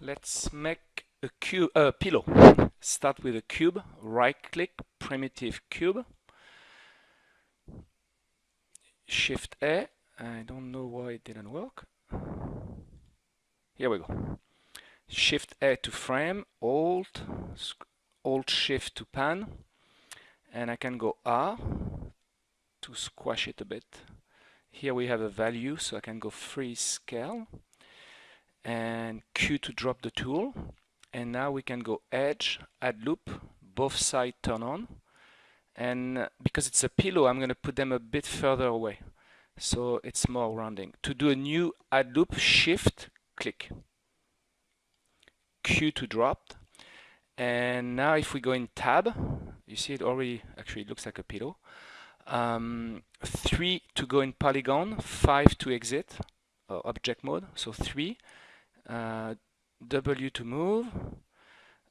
let's make a cube, uh, pillow. Start with a cube, right click, primitive cube, Shift A. I don't know why it didn't work. Here we go. Shift A to frame, Alt, Alt Shift to pan, and I can go R to squash it a bit. Here we have a value, so I can go free scale, and Q to drop the tool, and now we can go edge, add loop, both sides turn on, and because it's a pillow, I'm going to put them a bit further away, so it's more rounding. To do a new add loop, shift, click. Q to drop, and now if we go in tab, you see it already actually looks like a pillow. Um, 3 to go in polygon, 5 to exit, uh, object mode, so 3. Uh, W to move.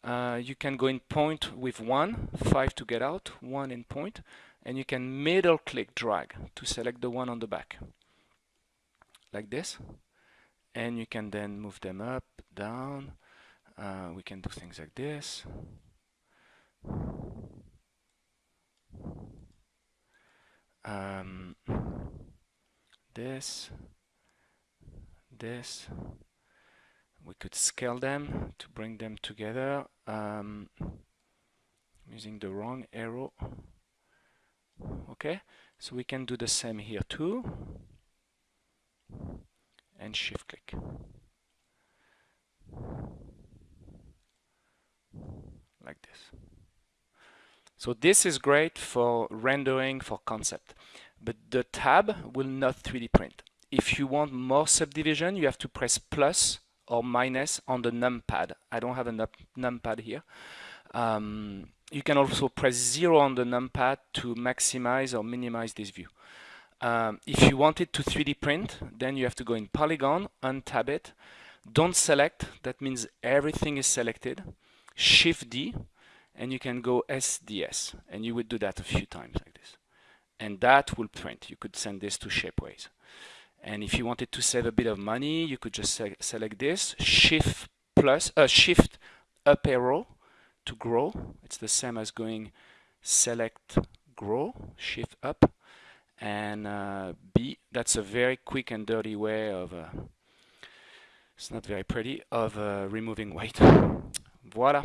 Uh, you can go in point with 1, 5 to get out, 1 in point, and you can middle click drag to select the one on the back, like this. And you can then move them up, down, uh, we can do things like this. Um, this, this. We could scale them to bring them together. Um, using the wrong arrow. Okay, so we can do the same here too. And shift click. like this. So this is great for rendering for concept, but the tab will not 3D print. If you want more subdivision, you have to press plus or minus on the numpad. I don't have a num numpad here. Um, you can also press zero on the numpad to maximize or minimize this view. Um, if you want it to 3D print, then you have to go in polygon, untab it. Don't select, that means everything is selected. Shift D, and you can go SDS, and you would do that a few times like this. And that will print. You could send this to Shapeways. And if you wanted to save a bit of money, you could just se select this, Shift plus, uh, Shift up arrow to grow. It's the same as going select grow, Shift up, and uh, B. That's a very quick and dirty way of. Uh, it's not very pretty of uh, removing weight. Voila.